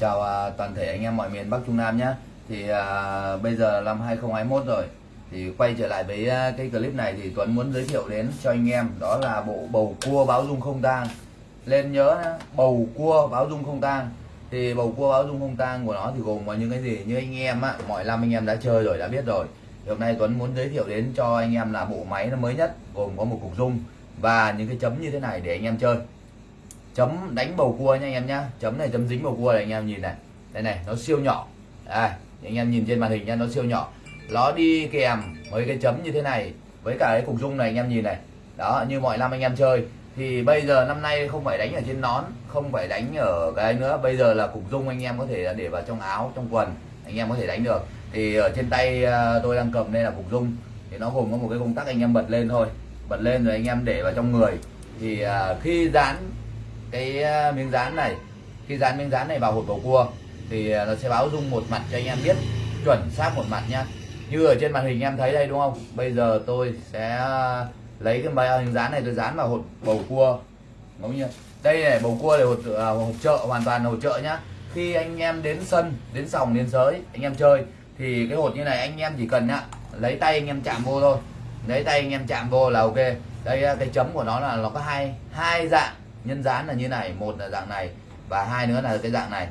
chào à, toàn thể anh em mọi miền Bắc Trung Nam nhé. Thì à, bây giờ năm 2021 rồi. Thì quay trở lại với à, cái clip này thì Tuấn muốn giới thiệu đến cho anh em đó là bộ bầu cua báo dung không tang. Lên nhớ nhá, bầu cua báo dung không tang. Thì bầu cua báo dung không tang của nó thì gồm có những cái gì? Như anh em á mọi năm anh em đã chơi rồi đã biết rồi. Thì hôm nay Tuấn muốn giới thiệu đến cho anh em là bộ máy nó mới nhất gồm có một cục dung và những cái chấm như thế này để anh em chơi chấm đánh bầu cua nha anh em nhá. Chấm này chấm dính bầu cua này anh em nhìn này. Đây này, nó siêu nhỏ. Đây anh em nhìn trên màn hình nha nó siêu nhỏ. Nó đi kèm với cái chấm như thế này, với cả cái cục dung này anh em nhìn này. Đó, như mọi năm anh em chơi. Thì bây giờ năm nay không phải đánh ở trên nón, không phải đánh ở cái nữa. Bây giờ là cục dung anh em có thể để vào trong áo, trong quần, anh em có thể đánh được. Thì ở trên tay à, tôi đang cầm đây là cục dung. Thì nó gồm có một cái công tắc anh em bật lên thôi. Bật lên rồi anh em để vào trong người. Thì à, khi dán cái ờ, miếng dán này. Khi dán miếng dán này vào hột bầu cua thì ờ, nó sẽ báo dung một mặt cho anh em biết chuẩn xác một mặt nhá. Như ở trên màn hình em thấy đây đúng không? Bây giờ tôi sẽ ờ, lấy cái miếng dán này tôi dán vào hột bầu cua. Ngẫu nhiên đây này bầu cua là hột, hột chợ hoàn toàn là hột chợ nhá. Khi anh em đến sân đến sòng đến sới anh em chơi thì cái hột như này anh em chỉ cần nhá lấy tay anh em chạm vô thôi. Lấy tay anh em chạm vô là ok. Đây cái chấm của nó là nó có hai hai dạng nhân dán là như này một là dạng này và hai nữa là cái dạng này.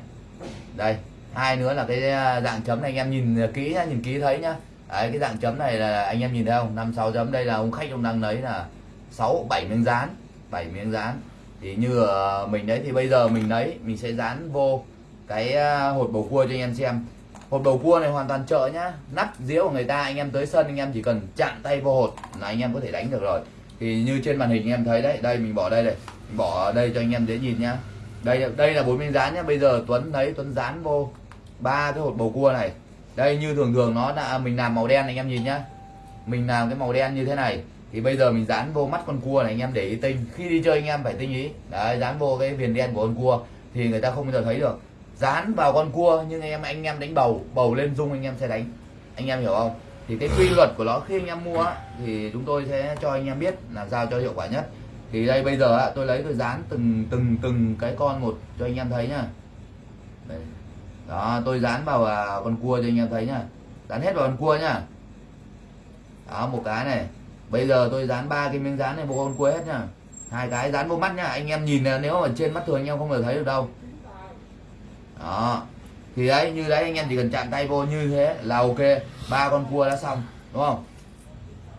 Đây hai nữa là cái à, dạng chấm này anh em nhìn kỹ nhá nhìn kỹ thấy nhá. Đấy, cái dạng chấm này là anh em nhìn thấy không? Năm sáu chấm đây là ông khách ông đang lấy là sáu bảy miếng dán bảy miếng dán. Thì như mình đấy thì bây giờ mình lấy mình sẽ dán vô cái à, hột bầu cua cho anh em xem. Hột bầu cua này hoàn toàn chợ nhá. Nắp dĩa của người ta anh em tới sân anh em chỉ cần chạm tay vô hột là anh em có thể đánh được rồi. Thì như trên màn hình anh em thấy đấy đây mình bỏ đây này bỏ ở đây cho anh em dễ nhìn nhá. Đây đây là bốn miếng dán nhá. Bây giờ Tuấn lấy, Tuấn dán vô. Ba cái hột bầu cua này. Đây, như thường thường nó đã à, mình làm màu đen anh em nhìn nhá. Mình làm cái màu đen như thế này, thì bây giờ mình dán vô mắt con cua này, anh em để ý tinh. Khi đi chơi anh em phải tinh ý. Đấy, dán vô cái viền đen của con cua, thì người ta không bao giờ thấy được. Dán vào con cua, nhưng anh em anh em đánh bầu bầu lên dung anh em sẽ đánh. Anh em hiểu không? Thì cái quy luật của nó, khi anh em mua thì chúng tôi sẽ cho anh em biết làm sao cho hiệu quả nhất thì đây, bây giờ tôi lấy, tôi dán từng từng từng cái con một cho anh em thấy nhá. Đó, tôi dán vào à, con cua cho anh em thấy nhá. Dán hết vào con cua nhá. Đó, một cái này. Bây giờ tôi dán ba cái miếng dán này vô con cua hết nhá. Hai cái dán vô mắt nhá. Anh em nhìn nếu mà trên mắt thường anh em không thể thấy được đâu. Đó. Thì đấy, như đấy, anh em chỉ cần chạm tay vô như thế là ok. Ba con cua đã xong, đúng không?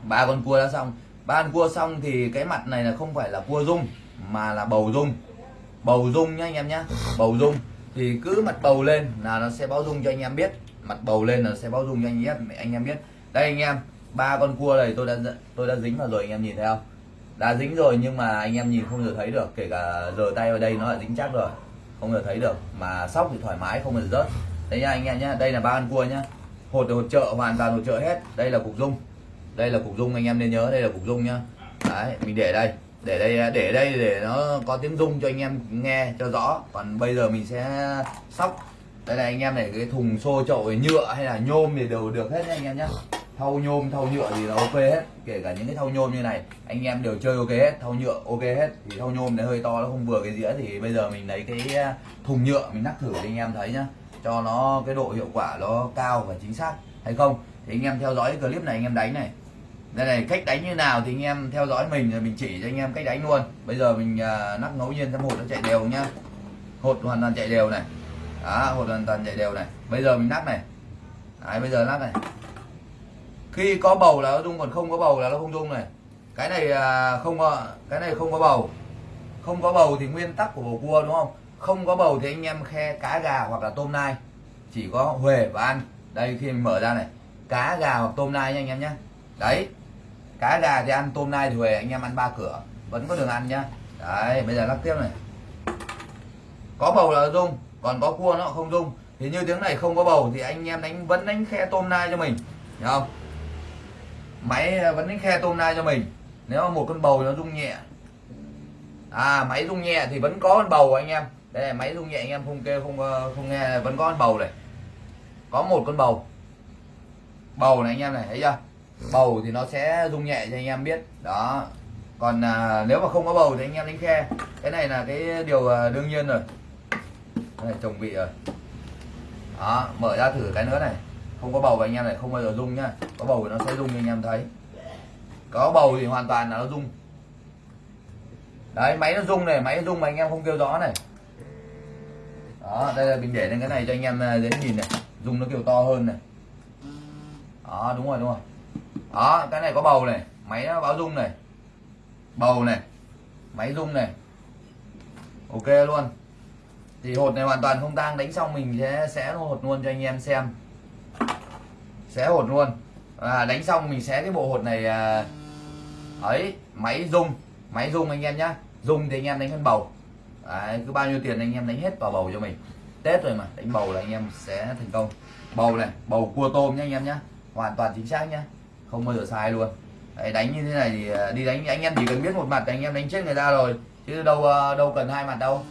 Ba con cua đã xong ba cua xong thì cái mặt này là không phải là cua dung mà là bầu dung bầu dung nhá anh em nhá, bầu dung thì cứ mặt bầu lên là nó sẽ báo dung cho anh em biết. Mặt bầu lên là sẽ báo dung cho anh em anh em biết. Đây anh em, ba con cua này tôi đã tôi đã dính vào rồi anh em nhìn thấy không? Đã dính rồi nhưng mà anh em nhìn không được thấy được, kể cả giờ tay vào đây nó đã dính chắc rồi. Không được thấy được, mà sóc thì thoải mái, không được rớt. Đấy nha anh em nhá, đây là ba con cua nhá. Hột hột trợ hoàn toàn hột trợ hết. Đây là cục dung đây là cục dung anh em nên nhớ đây là cục dung nhá. Đấy, mình để đây. Để đây để đây để nó có tiếng rung cho anh em nghe cho rõ. Còn bây giờ mình sẽ sóc. Đây là anh em này, cái thùng xô chậu nhựa hay là nhôm thì đều được hết anh em nhá. Thau nhôm, thau nhựa thì là ok hết. Kể cả những cái thau nhôm như này, anh em đều chơi ok hết. Thau nhựa ok hết. Thì thau nhôm này hơi to, nó không vừa cái dĩa. Thì bây giờ mình lấy cái à, thùng nhựa, mình nắp thử để anh em thấy nhá. Cho nó cái độ hiệu quả nó cao và chính xác. Hay không? Thì anh em theo dõi cái clip này, anh em đánh này đây này cách đánh như nào thì anh em theo dõi mình rồi mình chỉ cho anh em cách đánh luôn. Bây giờ mình uh, nắp ngẫu nhiên cho hột nó chạy đều nhá. Hột hoàn toàn chạy đều này. Đó hột hoàn toàn chạy đều này. Bây giờ mình nắp này. Đấy, bây giờ nắp này. Khi có bầu là nó rung còn không có bầu là nó không rung này. Cái này uh, không có cái này không có bầu. Không có bầu thì nguyên tắc của bầu cua đúng không? Không có bầu thì anh em khe cá gà hoặc là tôm nai. Chỉ có huề và ăn đây khi mình mở ra này. Cá gà hoặc tôm nai nha anh em nhé đấy cá gà thì ăn tôm nai thì về, anh em ăn ba cửa. Vẫn có đường ăn nhá. Đấy, bây giờ lắc tiếp này. Có bầu là rung còn có cua nó không rung thì như tiếng này không có bầu thì anh em đánh, vẫn đánh khe tôm nai cho mình. Hiểu không? Máy à, vẫn đánh khe tôm nai cho mình. Nếu mà một con bầu nó rung nhẹ. À máy rung nhẹ thì vẫn có con bầu anh em. Đây là máy rung nhẹ anh em không kêu, không ờ, không nghe, vẫn có con bầu này. Có một con bầu. Bầu này anh em này, thấy chưa? Bầu thì nó sẽ rung nhẹ cho anh em biết. Đó. Còn à, nếu mà không có bầu thì anh em đánh khe. Cái này là cái điều à, đương nhiên rồi. Này chồng vị rồi. Đó mở ra thử cái nữa này. Không có bầu và anh em này không bao giờ rung nhá. Có bầu thì nó sẽ rung như anh em thấy. Có bầu thì hoàn toàn là nó rung. Đấy máy nó rung này máy nó rung mà anh em không kêu rõ này. Đó đây là mình để lên cái này cho anh em à, dễ nhìn này. Rung nó kêu to hơn này. Đó đúng rồi đúng rồi đó cái này có bầu này máy nó báo rung này. Bầu này máy rung này. Ok luôn. Thì hột này hoàn toàn không tang đánh xong mình sẽ sẽ hột luôn cho anh em xem. Sẽ hột luôn. À, đánh xong mình sẽ cái bộ hột này à, ấy máy rung. Máy rung anh em nhá. Rung thì anh em đánh con bầu. À, cứ bao nhiêu tiền anh em đánh hết vào bầu cho mình. Tết rồi mà đánh bầu là anh em sẽ thành công. Bầu này bầu cua tôm nhá anh em nhá. Hoàn toàn chính xác nhá không bao giờ sai luôn. Đấy, đánh như thế này thì à, đi đánh anh em chỉ cần biết một mặt thì anh em đánh chết người ta rồi. Chứ đâu à, đâu cần hai mặt đâu.